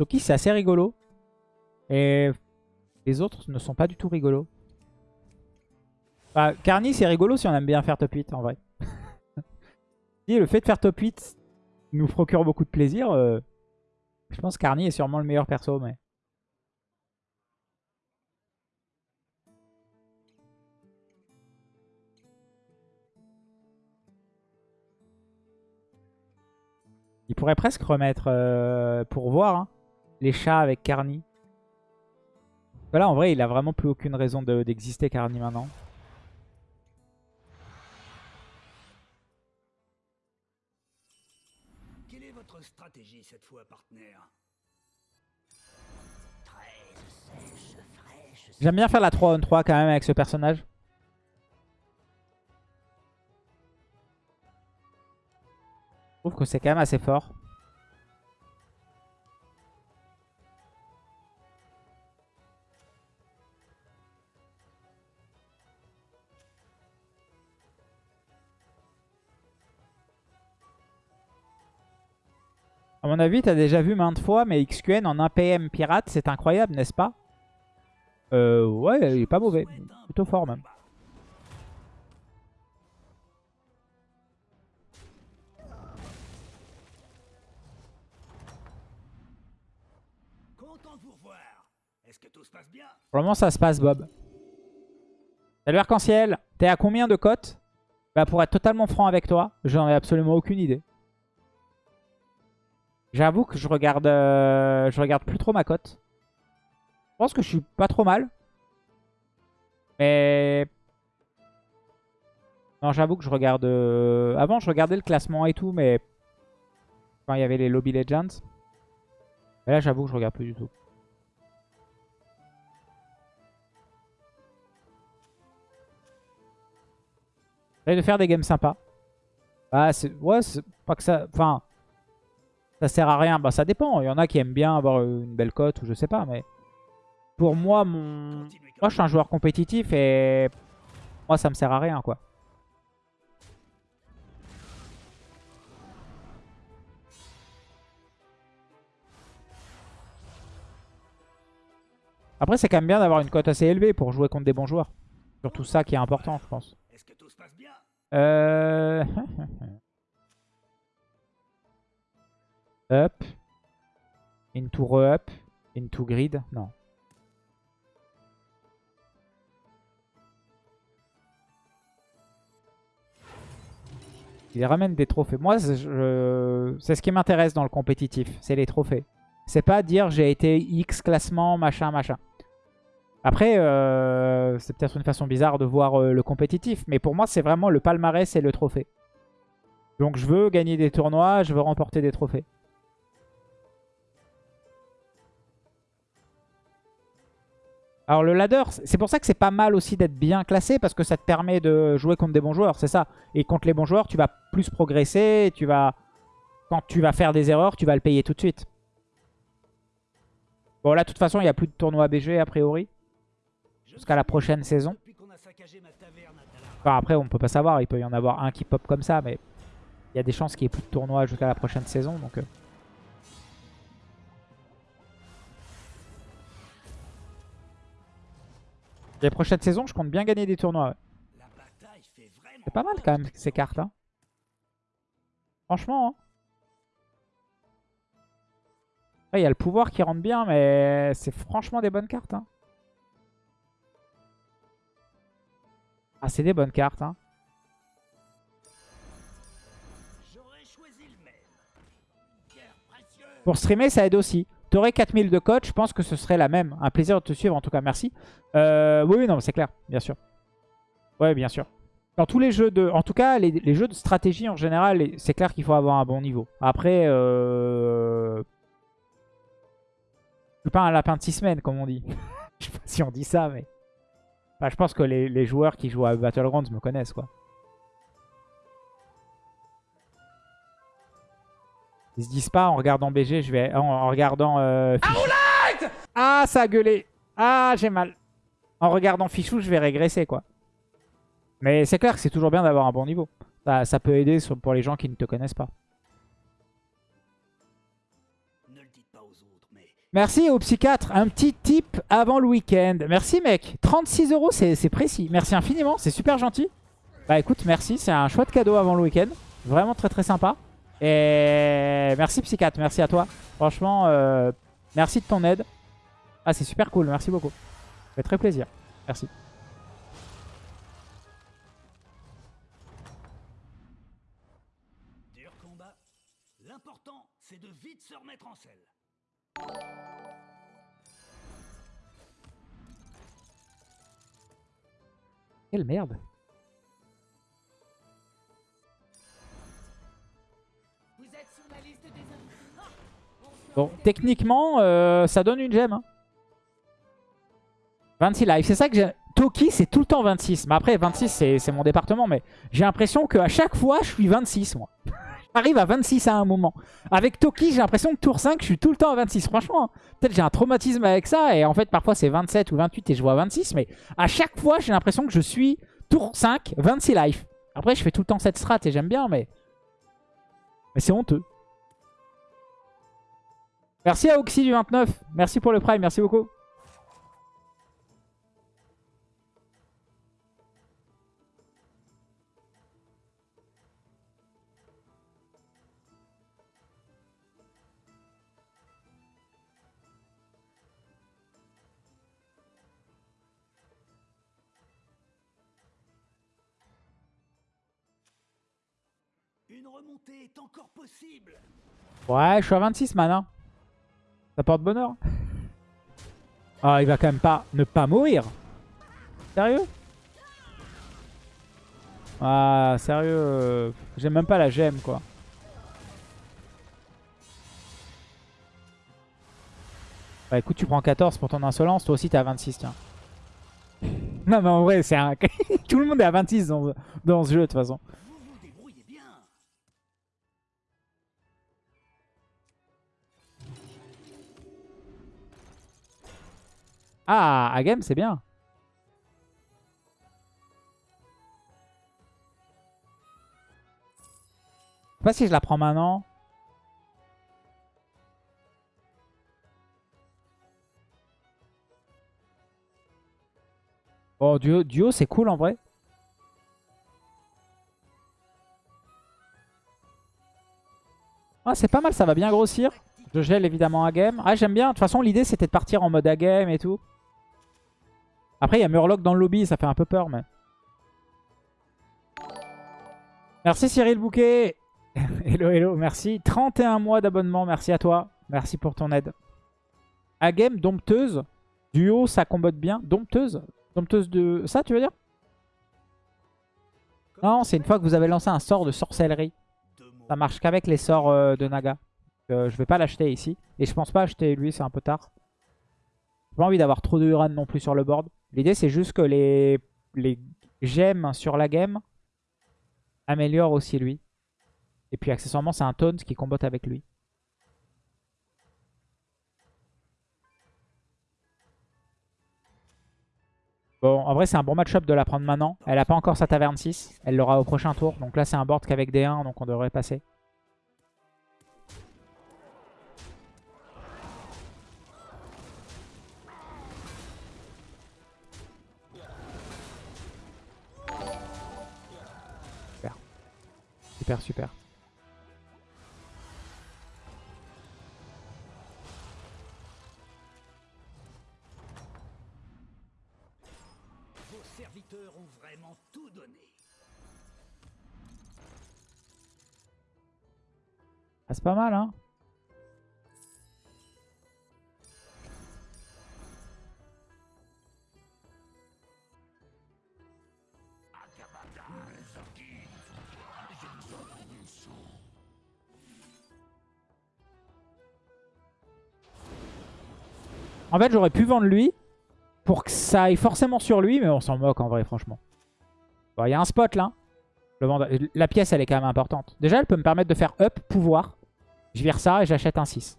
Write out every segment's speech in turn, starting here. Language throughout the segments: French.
Toki, c'est assez rigolo. Et les autres ne sont pas du tout rigolos. Bah, Carny, c'est rigolo si on aime bien faire top 8, en vrai. si le fait de faire top 8 nous procure beaucoup de plaisir, euh, je pense que Carny est sûrement le meilleur perso. mais... Il pourrait presque remettre, euh, pour voir, hein, les chats avec Carny. Voilà, en vrai, il a vraiment plus aucune raison d'exister Carny maintenant. Quelle est votre stratégie cette fois, partenaire? J'aime bien faire la 3 on 3 quand même avec ce personnage. Je trouve que c'est quand même assez fort. Mon avis, tu as déjà vu maintes fois, mais XQN en 1 PM pirate, c'est incroyable, n'est-ce pas? Euh, ouais, il est pas mauvais. Plutôt fort même. Moment, ça se passe, Bob. Salut Arc-en-Ciel T'es à combien de cotes? Bah pour être totalement franc avec toi, j'en ai absolument aucune idée. J'avoue que je regarde euh, je regarde plus trop ma cote. Je pense que je suis pas trop mal. Mais... Non, j'avoue que je regarde... euh, Avant, je regardais le classement et tout, mais... Quand il y avait les Lobby Legends. Mais là, j'avoue que je regarde plus du tout. J'essaie de faire des games sympas. Bah, c'est... Ouais, c'est pas que ça... Enfin... Ça sert à rien. Bah, ça dépend. Il y en a qui aiment bien avoir une belle cote ou je sais pas, mais... Pour moi, mon... Moi, je suis un joueur compétitif et... Moi, ça me sert à rien, quoi. Après, c'est quand même bien d'avoir une cote assez élevée pour jouer contre des bons joueurs. Surtout ça qui est important, je pense. Est-ce que tout se passe bien? Euh... up. Into re-up. Into grid. Non. Il ramène des trophées. Moi, c'est ce qui m'intéresse dans le compétitif. C'est les trophées. C'est pas dire j'ai été X classement, machin, machin. Après, euh, c'est peut-être une façon bizarre de voir euh, le compétitif. Mais pour moi, c'est vraiment le palmarès et le trophée. Donc je veux gagner des tournois, je veux remporter des trophées. Alors le ladder, c'est pour ça que c'est pas mal aussi d'être bien classé parce que ça te permet de jouer contre des bons joueurs, c'est ça. Et contre les bons joueurs, tu vas plus progresser, et tu vas... Quand tu vas faire des erreurs, tu vas le payer tout de suite. Bon là, de toute façon, il n'y a plus de tournoi BG a priori. Jusqu'à la prochaine saison. Enfin après, on peut pas savoir, il peut y en avoir un qui pop comme ça, mais... Il y a des chances qu'il n'y ait plus de tournoi jusqu'à la prochaine saison, donc... euh. Les prochaines saisons, je compte bien gagner des tournois. C'est pas mal quand même ces cartes. hein. Franchement. hein. Il y a le pouvoir qui rentre bien, mais c'est franchement des bonnes cartes. hein. Ah, c'est des bonnes cartes. hein. Pour streamer, ça aide aussi. T'aurais 4000 de coach, je pense que ce serait la même. Un plaisir de te suivre, en tout cas, merci. Euh, oui, non, c'est clair, bien sûr. Ouais, bien sûr. Dans tous les jeux de... En tout cas, les, jeux de stratégie, en général, c'est clair qu'il faut avoir un bon niveau. Après, euh... je suis pas un lapin de 6 semaines, comme on dit. je sais pas si on dit ça, mais... Je pense que les, les joueurs qui jouent à Battlegrounds me connaissent, quoi. Ils se disent pas en regardant BG, je vais en, en regardant euh, Fichou. Ah, ça a gueulé. Ah, j'ai mal. En regardant Fichou, je vais régresser, quoi. Mais c'est clair que c'est toujours bien d'avoir un bon niveau. Ça, ça peut aider sur- pour les gens qui ne te connaissent pas. Ne le dites pas aux autres, mais Merci au psychiatre. Un petit tip avant le week-end. Merci mec. 36 euros, c'est précis. Merci infiniment, c'est super gentil. Bah écoute, merci. C'est un chouette cadeau avant le week-end. Vraiment très très sympa. Et merci psychiatre, merci à toi. Franchement, euh, merci de ton aide. Ah c'est super cool, merci beaucoup. Ça fait très plaisir. Merci. Dur combat. L'important, c'est de vite se remettre en selle. Quelle merde. Techniquement, euh, ça donne une gemme. hein. 26 live, c'est ça que j'ai... Toki, c'est tout le temps 26. Mais après, 26, c'est mon département. Mais j'ai l'impression qu'à chaque fois, je suis 26, moi. J'arrive à 26 à un moment. Avec Toki, j'ai l'impression que tour 5, je suis tout le temps à 26. Franchement, hein. peut-être j'ai un traumatisme avec ça. Et en fait, parfois, c'est 27 ou 28 et je vois 26. Mais à chaque fois, j'ai l'impression que je suis tour 5, 26 life. Après, je fais tout le temps cette strat et j'aime bien, mais... Mais c'est honteux. Merci à Oxy du 29. Merci pour le prime. Merci beaucoup. Une remontée est encore possible. Ouais, je suis à 26 man. Ça porte bonheur. Ah, il va quand même pas ne pas mourir. Sérieux? Ah, sérieux. euh, J'aime même pas la gemme, quoi. Bah écoute, tu prends 14 pour ton insolence. Toi aussi, t'es à 26, tiens. non, mais en vrai, c'est un... Tout le monde est à 26 dans, dans ce jeu, de toute façon. Ah, à game, c'est bien. Je sais pas si je la prends maintenant. Bon, duo, duo c'est cool en vrai. Ah, c'est pas mal, ça va bien grossir. Je gèle évidemment à game. Ah, j'aime bien. De toute façon, l'idée c'était de partir en mode à game et tout. Après, il y a Murloc dans le lobby, ça fait un peu peur, mais... Merci Cyril Bouquet. hello, hello, merci. 31 mois d'abonnement, merci à toi. Merci pour ton aide. À game, dompteuse. Duo, ça combote bien. Dompteuse? Dompteuse de... Ça, tu veux dire? Non, c'est une fois que vous avez lancé un sort de sorcellerie. Ça marche qu'avec les sorts euh, de Naga. Euh, je vais pas l'acheter ici. Et je pense pas acheter lui, c'est un peu tard. J'ai pas envie d'avoir trop de Uran non plus sur le board. L'idée c'est juste que les, les gemmes sur la game améliorent aussi lui. Et puis accessoirement c'est un taunt qui combote avec lui. Bon, en vrai c'est un bon match-up de la prendre maintenant. Elle a pas encore sa taverne 6. Elle l'aura au prochain tour. Donc là c'est un board qu'avec des 1, donc on devrait passer. Super, super. Vos serviteurs ont vraiment tout donné. Ah, c'est pas mal, hein fait, j'aurais pu vendre lui pour que ça aille forcément sur lui, mais on s'en moque en vrai, franchement. Il y a un spot là. Le La pièce, elle est quand même importante. Déjà, elle peut me permettre de faire up, pouvoir. Je vire ça et j'achète un 6.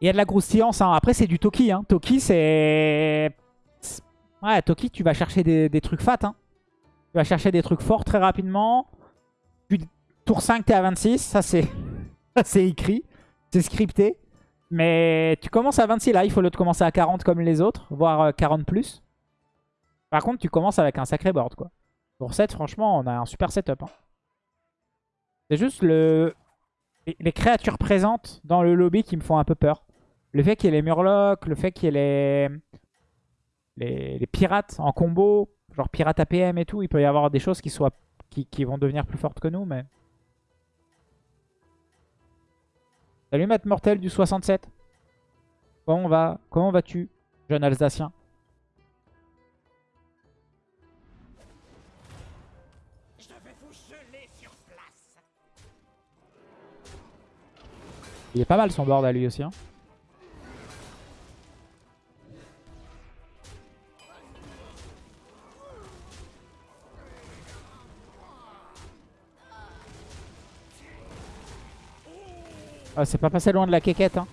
Il y a de la groustillance. hein. Après, c'est du Toki. Hein. Toki, c'est- Ouais, Toki, tu vas chercher des, des trucs fat. Hein. Tu vas chercher des trucs forts très rapidement. Tour 5, t'es à 26. Ça, c'est écrit. C'est scripté. Mais tu commences à 26 là. Il faut l'autre commencer à 40 comme les autres. Voire euh, 40 plus. Par contre, tu commences avec un sacré board. quoi. Pour 7, franchement, on a un super setup. hein. C'est juste le... les- créatures présentes dans le lobby qui me font un peu peur. Le fait qu'il y ait les Murlocs, le fait qu'il y ait les... les... pirates en combo, genre pirates APM et tout, il peut y avoir des choses qui, qui vont devenir plus fortes que nous, mais... Salut Matt Mortel du 67. Comment va Comment vas-tu, jeune Alsacien? Je vais vous geler sur place. Il est pas mal son board à lui aussi. hein. Ah, c'est pas passé loin de la quéquette. Hein.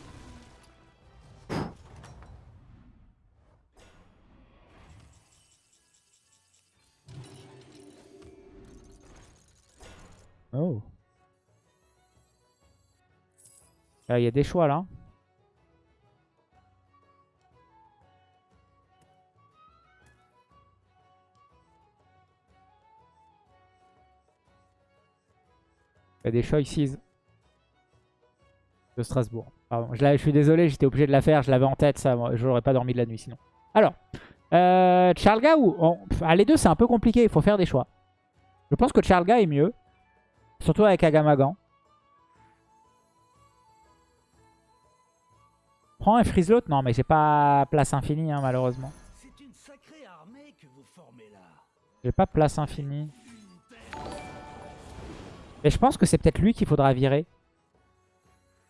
Oh. Ah, Il y a des choix là. Il y a des choix ici de Strasbourg. Pardon, je, suis désolé, j'étais obligé de la faire, je l'avais en tête, ça, je n'aurais pas dormi de la nuit sinon. Alors, euh, Charlga ou... on- ah, les deux c'est un peu compliqué, il faut faire des choix. Je pense que Charlga est mieux, surtout avec Agamagan. Prends un freeze l'autre Non, mais j'ai pas place infinie, hein, malheureusement. J'ai pas place infinie. Et je pense que c'est peut-être lui qu'il faudra virer.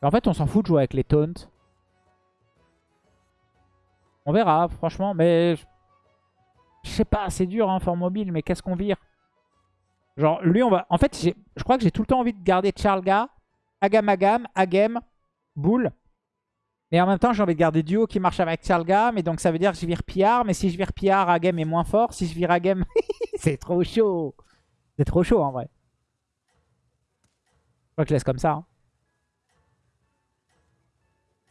En fait, on s'en fout de jouer avec les taunts. On verra, franchement. Mais je sais pas, c'est dur, hein, fort mobile. Mais qu'est-ce qu'on vire? Genre, lui, on va... En fait, je crois que j'ai tout le temps envie de garder Charlga, Agamagam, Agem, Bull. Mais en même temps, j'ai envie de garder Duo qui marche avec Charlga. Mais donc, ça veut dire que je vire Piar. Mais si je vire Piar, Agem est moins fort. Si je vire Agem, c'est trop chaud. C'est trop chaud, en vrai. Je crois que je laisse comme ça. hein.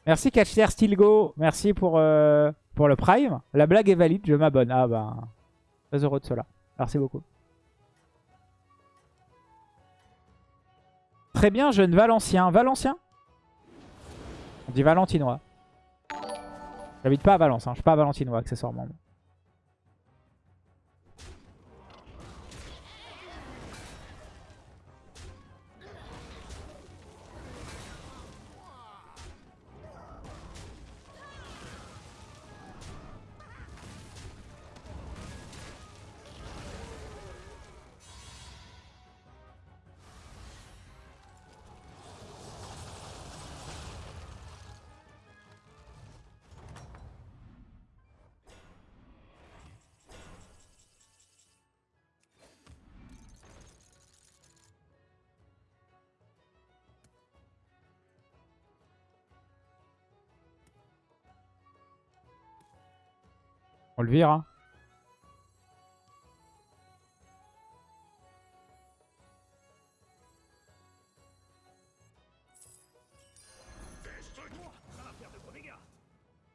Merci Catcher Stilgo. Merci pour, euh, pour le Prime. La blague est valide, je m'abonne. Ah ben, très heureux de cela. Merci beaucoup. Très bien, jeune Valencien. Valencien? On dit Valentinois. J'habite pas à Valence, hein. je suis pas à Valentinois accessoirement.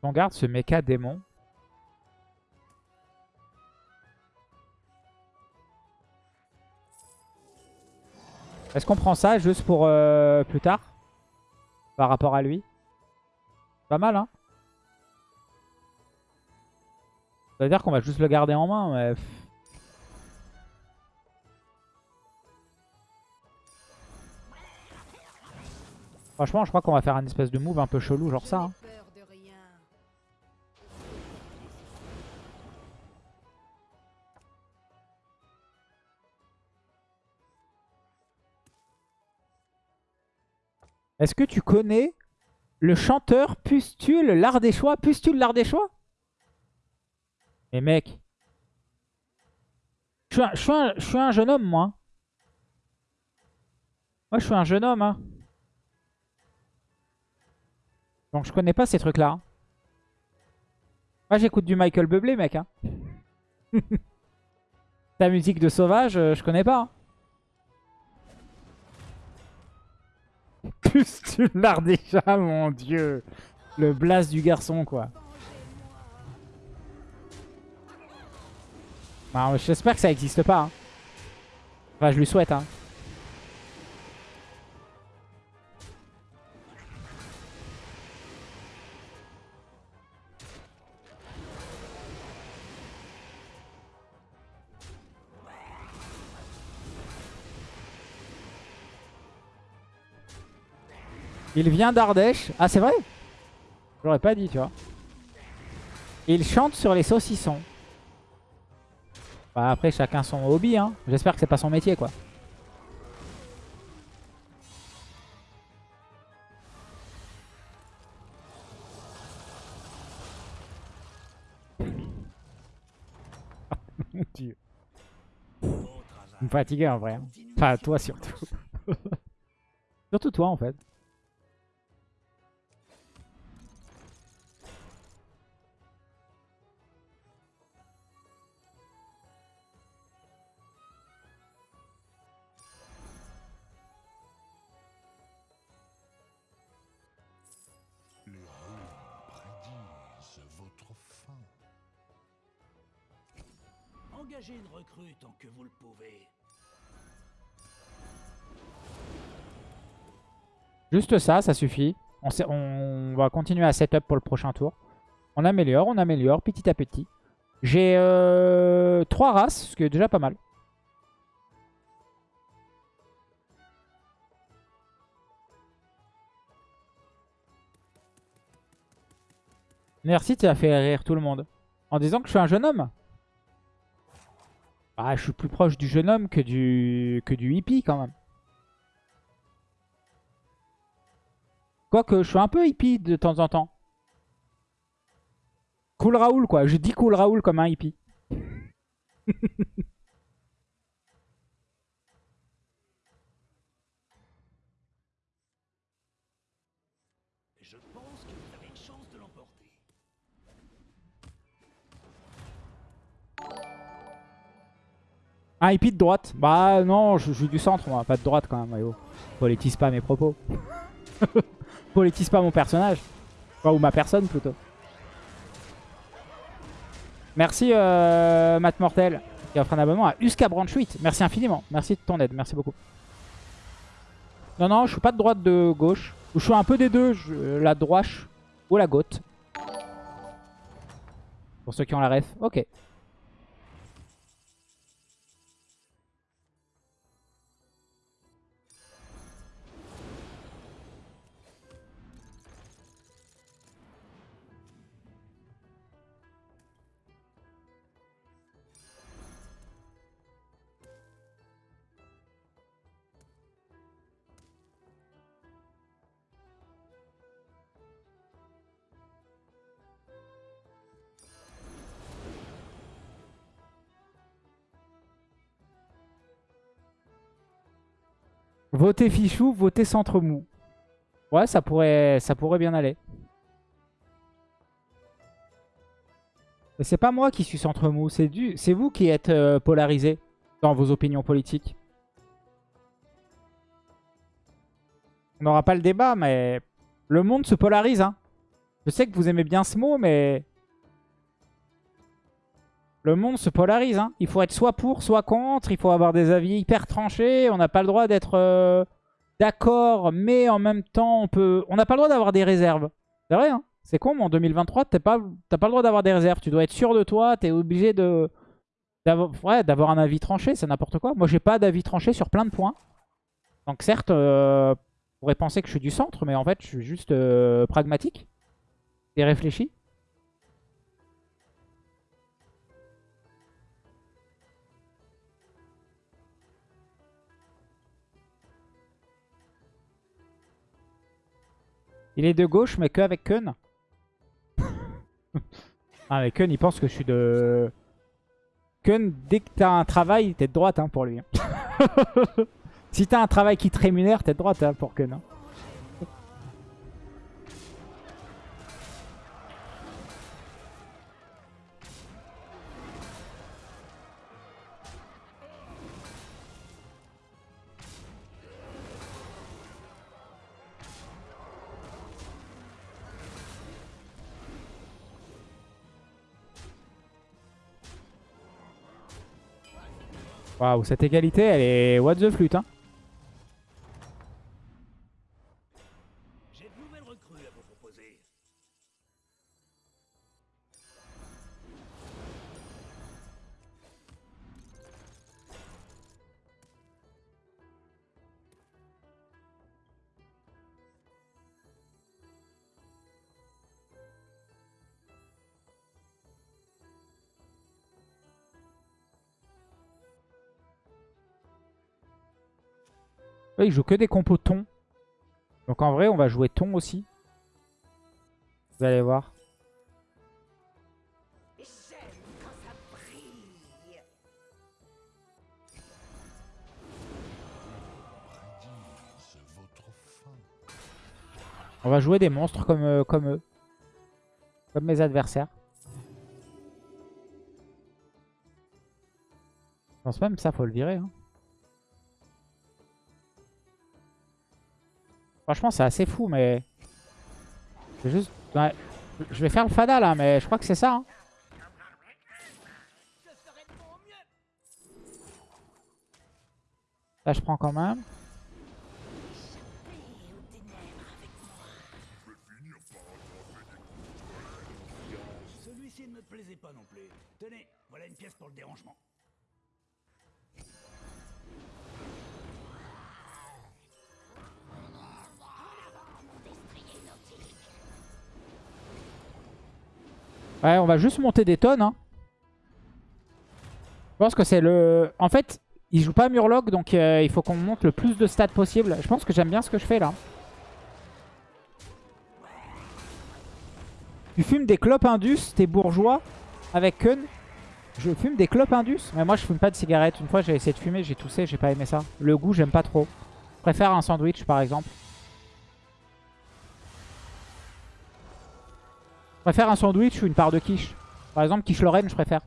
On le garde ce méca démon. Est-ce qu'on prend ça juste pour euh, plus tard? Par rapport à lui? Pas mal, hein? Ça veut dire qu'on va juste le garder en main, mais... Franchement, je crois qu'on va faire un espèce de move un peu chelou, genre ça. hein. Est-ce que tu connais le chanteur Pustule l'Ardéchois Pustule l'Ardéchois? Mais mec, je suis, un, jeune homme, moi. Moi, je suis un jeune homme. hein. Donc, je connais pas ces trucs-là. hein. Moi, j'écoute du Michael Bublé, mec. hein. Ta musique de sauvage, euh, je connais pas. hein. plus, tu l'as déjà, mon dieu? Le blast du garçon, quoi. J'espère que ça existe pas. hein. Enfin, je lui souhaite. Hein. Il vient d'Ardèche. Ah, c'est vrai? J'aurais pas dit, tu vois. Il chante sur les saucissons. Bah, après, chacun son hobby. Hein. J'espère que c'est pas son métier, quoi. Mon Dieu. Me fatiguez en vrai. hein. Enfin, toi surtout. Surtout toi, en fait. Vous le pouvez. Juste ça, ça suffit. On, va continuer à setup pour le prochain tour. On améliore, on améliore petit à petit. J'ai euh, trois races, ce qui est déjà pas mal. Merci, tu as fait rire tout le monde. En disant que je suis un jeune homme. Ah, je suis plus proche du jeune homme que du, que du hippie quand même. Quoique, je suis un peu hippie de temps en temps. Cool Raoul, quoi. Je dis Cool Raoul comme un hippie. Un hippie de droite. Bah non, je, suis du centre, moi. Pas de droite quand même, Mayo. Politise pas mes propos. Politise pas mon personnage. Ou ma personne, plutôt. Merci, euh, Matt Mortel, qui offre un abonnement à Uska Branch 8. Merci infiniment. Merci de ton aide. Merci beaucoup. Non, non, je suis pas de droite de gauche. Je suis un peu des deux. je- la droite ou la gauche. Pour ceux qui ont la ref. Ok. Votez Fichou, votez Centre Mou. Ouais, ça pourrait, bien aller. Mais c'est pas moi qui suis Centre Mou, c'est vous qui êtes euh, polarisé dans vos opinions politiques. On n'aura pas le débat, mais le monde se polarise. Hein. Je sais que vous aimez bien ce mot, mais le monde se polarise. Hein. Il faut être soit pour, soit contre. Il faut avoir des avis hyper tranchés. On n'a pas le droit d'être euh, d'accord, mais en même temps, on peut. On n'a pas le droit d'avoir des réserves. C'est vrai, hein. C'est con, mais en 2023, t'as pas, pas le droit d'avoir des réserves. Tu dois être sûr de toi. T'es obligé de d'avoir un avis tranché. C'est n'importe quoi. Moi, j'ai pas d'avis tranché sur plein de points. Donc certes, euh, on pourrait penser que je suis du centre, mais en fait, je suis juste euh, pragmatique et réfléchi. Il est de gauche, mais que avec Kun. ah, mais Kun, il pense que je suis de... Kun, dès que t'as un travail, t'es de droite hein, pour lui. hein. si t'as un travail qui te rémunère, t'es de droite hein, pour Kun. hein. Waouh, cette égalité, elle est what the flûte. Hein. Ouais, il joue que des compos thon. Donc en vrai, on va jouer thon aussi. Vous allez voir. On va jouer des monstres comme, euh, comme eux. Comme mes adversaires. Je pense même que ça, faut le virer. hein. Franchement, c'est assez fou, mais... Je vais juste... ouais. Je vais faire le fada, là, mais je crois que c'est ça. hein. Là, je prends quand même. Celui-ci ne me plaisait pas non plus. Tenez, voilà une pièce pour le dérangement. Ouais, on va juste monter des tonnes. hein. Je pense que c'est le... En fait, il joue pas Murloc, donc euh, il faut qu'on monte le plus de stats possible. Je pense que j'aime bien ce que je fais là. Tu fumes des clopes Indus, t'es bourgeois, avec Kun. Je fume des clopes Indus, mais moi je fume pas de cigarettes. Une fois j'ai essayé de fumer, j'ai toussé, j'ai pas aimé ça. Le goût, j'aime pas trop. Je préfère un sandwich par exemple. Je préfère un sandwich ou une part de quiche. Par exemple, quiche Lorraine, je préfère.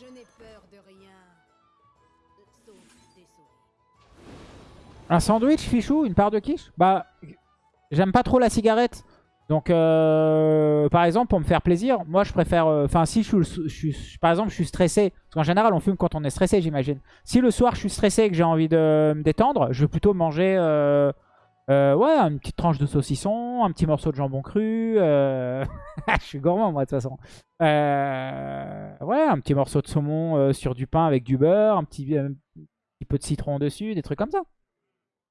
Je n'ai peur de rien. Sauf des. Un sandwich, fichou, une part de quiche? Bah, j'aime pas trop la cigarette. Donc, euh, par exemple, pour me faire plaisir, moi je préfère... euh, Enfin, si je suis, Par exemple, je stressé. Parce qu'en général, on fume quand on est stressé, j'imagine. Si le soir, je suis stressé et que j'ai envie de me détendre, je vais plutôt manger... euh, euh, ouais, une petite tranche de saucisson, un petit morceau de jambon cru. euh, je suis gourmand, moi, de toute façon. Euh, Ouais, un petit morceau de saumon sur du pain avec du beurre, un petit, un petit peu de citron dessus, des trucs comme ça.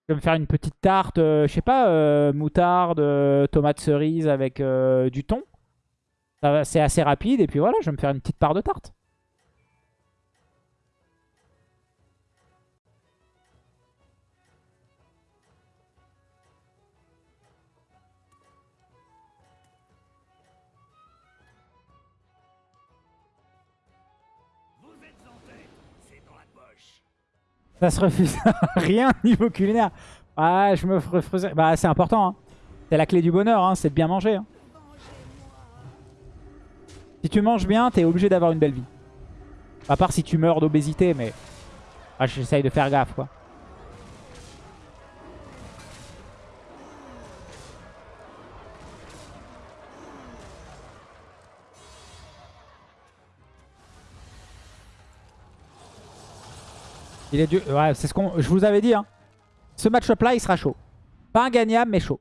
Je vais me faire une petite tarte, je sais pas, moutarde, tomate cerise avec du thon. C'est assez rapide et puis voilà, je vais me faire une petite part de tarte. Ça se refuse. Rien niveau culinaire. Ah, je me refaisais. Bah, c'est important. hein. C'est la clé du bonheur, hein, c'est de bien manger. hein. Si tu manges bien, t'es obligé d'avoir une belle vie. À part si tu meurs d'obésité, mais... Ah, j'essaye de faire gaffe, quoi. Il est dur. Ouais, c'est ce qu'on. Je vous avais dit. Hein. Ce match-up là, il sera chaud. Pas ingagnable, mais chaud.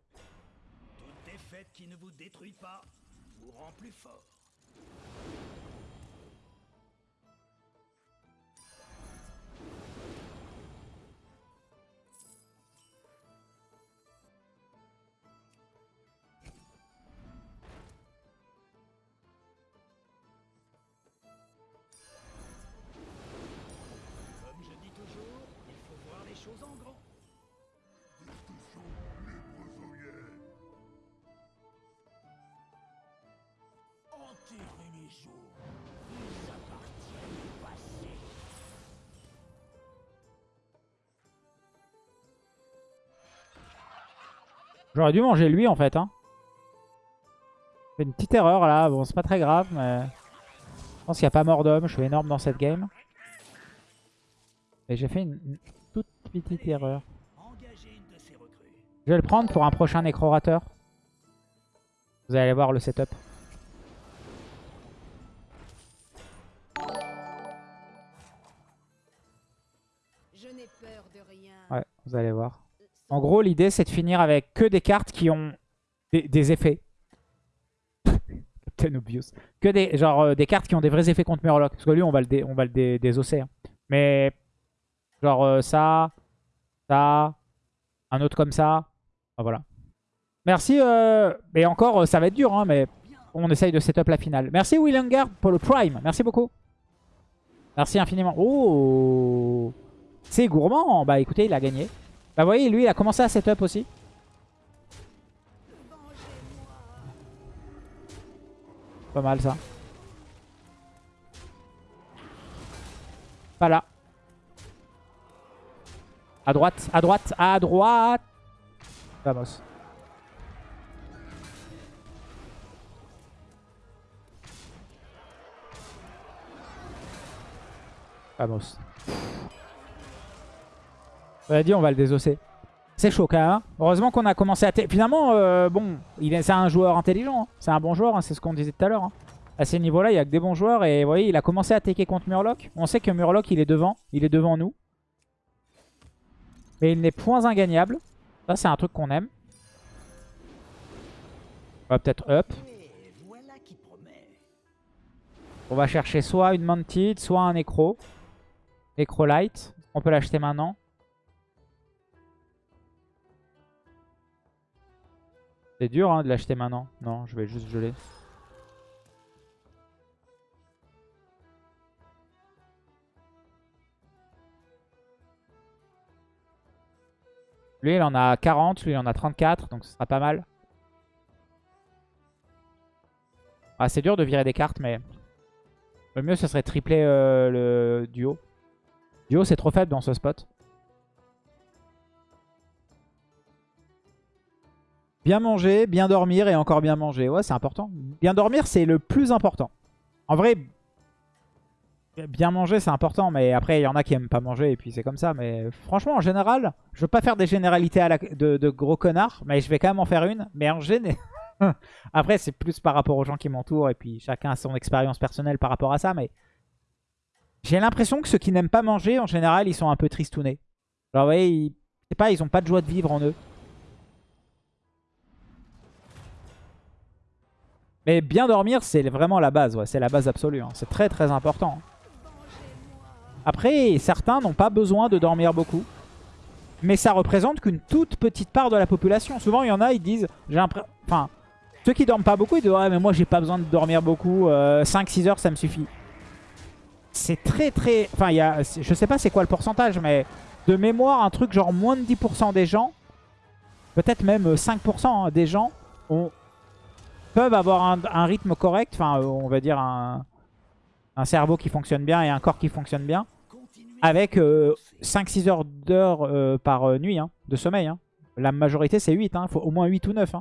J'aurais dû manger lui en fait. Hein. Fait une petite erreur là. Bon, c'est pas très grave, mais... Je pense qu'il n'y a pas mort d'homme. Je suis énorme dans cette game. Et j'ai fait une, toute petite erreur. Je vais le prendre pour un prochain nécrorateur. Vous allez voir le setup. Ouais, vous allez voir. En gros, l'idée, c'est de finir avec que des cartes qui ont des, effets. Captain Obvious. Que des, genre, euh, des cartes qui ont des vrais effets contre Murloc. Parce que lui, on va le, dé- on va le hein. Mais, genre, euh, ça, ça, un autre comme ça. Voilà. Merci. Euh... Et encore, euh, ça va être dur, hein, mais on essaye de setup la finale. Merci Willinger pour le Prime. Merci beaucoup. Merci infiniment. Oh C'est gourmand. Bah écoutez, il a gagné. Bah voyez, lui, il a commencé à setup aussi. Pas mal ça. Pas là. À droite, à droite, à droite. Vamos. Vamos. On a dit on va le désosser. C'est chaud quand même. hein. Heureusement qu'on a commencé à... Finalement, euh, bon, c'est un joueur intelligent. hein. C'est un bon joueur, hein, c'est ce qu'on disait tout à l'heure. hein. À ces niveaux-là, il n'y a que des bons joueurs. Et vous voyez, il a commencé à attaquer contre Murloc. On sait que Murloc, il est devant. Il est devant nous. Mais il n'est point ingagnable. Ça, c'est un truc qu'on aime. On va peut-être up. On va chercher soit une Mantid, soit un Necro. Necrolite. On peut l'acheter maintenant. C'est dur hein, de l'acheter maintenant. Non, je vais juste geler. Lui, il en a 40. Lui, il en a 34. Donc, ce sera pas mal. Ah, c'est dur de virer des cartes, mais... Le mieux, ce serait tripler euh, le duo. Duo, c'est trop faible dans ce spot. Bien manger, bien dormir et encore bien manger. Ouais, c'est important. Bien dormir, c'est le plus important. En vrai, bien manger, c'est important. Mais après, il y en a qui aiment pas manger et puis c'est comme ça. Mais franchement, en général, je veux pas faire des généralités à la- de, gros connards. Mais je vais quand même en faire une. Mais en général... Après, c'est plus par rapport aux gens qui m'entourent et puis chacun a son expérience personnelle par rapport à ça. Mais j'ai l'impression que ceux qui n'aiment pas manger, en général, ils sont un peu tristounés. Alors, vous voyez, ils, pas, ils ont pas de joie de vivre en eux. Mais bien dormir, c'est vraiment la base. C'est la base absolue. hein. C'est très très important. Vengez-moi. Après, certains n'ont pas besoin de dormir beaucoup. Mais ça représente qu'une toute petite part de la population. Souvent, il y en a, ils disent... Enfin, ceux qui dorment pas beaucoup, ils disent Ouais, mais moi, j'ai pas besoin de dormir beaucoup. 5-6 heures, ça me suffit. C'est très très... Enfin, il y a... je sais pas c'est quoi le pourcentage, mais de mémoire, un truc genre moins de 10% des gens, peut-être même 5% hein, des gens, ont- peuvent avoir un, rythme correct. Enfin, euh, on va dire un, cerveau qui fonctionne bien et un corps qui fonctionne bien avec de euh, penser. 5-6 heures d'heures euh, par euh, nuit hein, de sommeil. hein. La majorité c'est 8, il faut au moins 8 ou 9.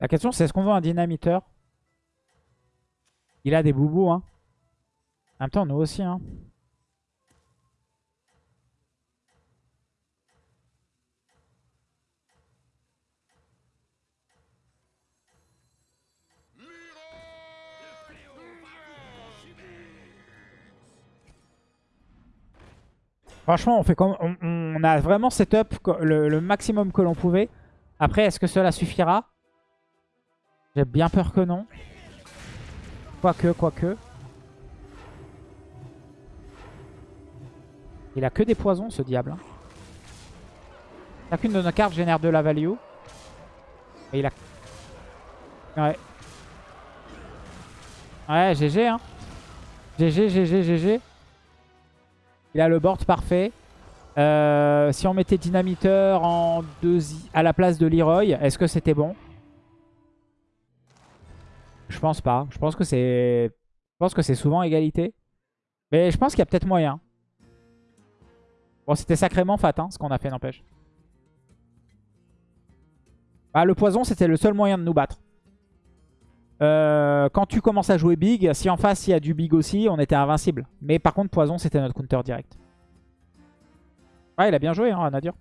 La question c'est est-ce qu'on veut un dynamiteur? Il a des boubous. Hein. En même temps nous aussi. Hein. Franchement, on, fait on, a vraiment setup le, le maximum que l'on pouvait. Après, est-ce que cela suffira? J'ai bien peur que non. Quoique, quoique. Il a que des poisons, ce diable. hein. Chacune de nos cartes génère de la value. Il a... Ouais. Ouais, GG, hein. GG, GG, GG. Il a le board parfait. Euh, si on mettait Dynamiteur à la place de Leroy, est-ce que c'était bon? Je pense pas. Je pense que c'est je pense que c'est souvent égalité. Mais je pense qu'il y a peut-être moyen. Bon, c'était sacrément fat, hein, ce qu'on a fait, n'empêche. Bah, le poison, c'était le seul moyen de nous battre. Euh, quand tu commences à jouer big, si en face il y a du big aussi, on était invincible. Mais par contre, poison, c'était notre counter direct. Ouais, il a bien joué, hein, Nadir.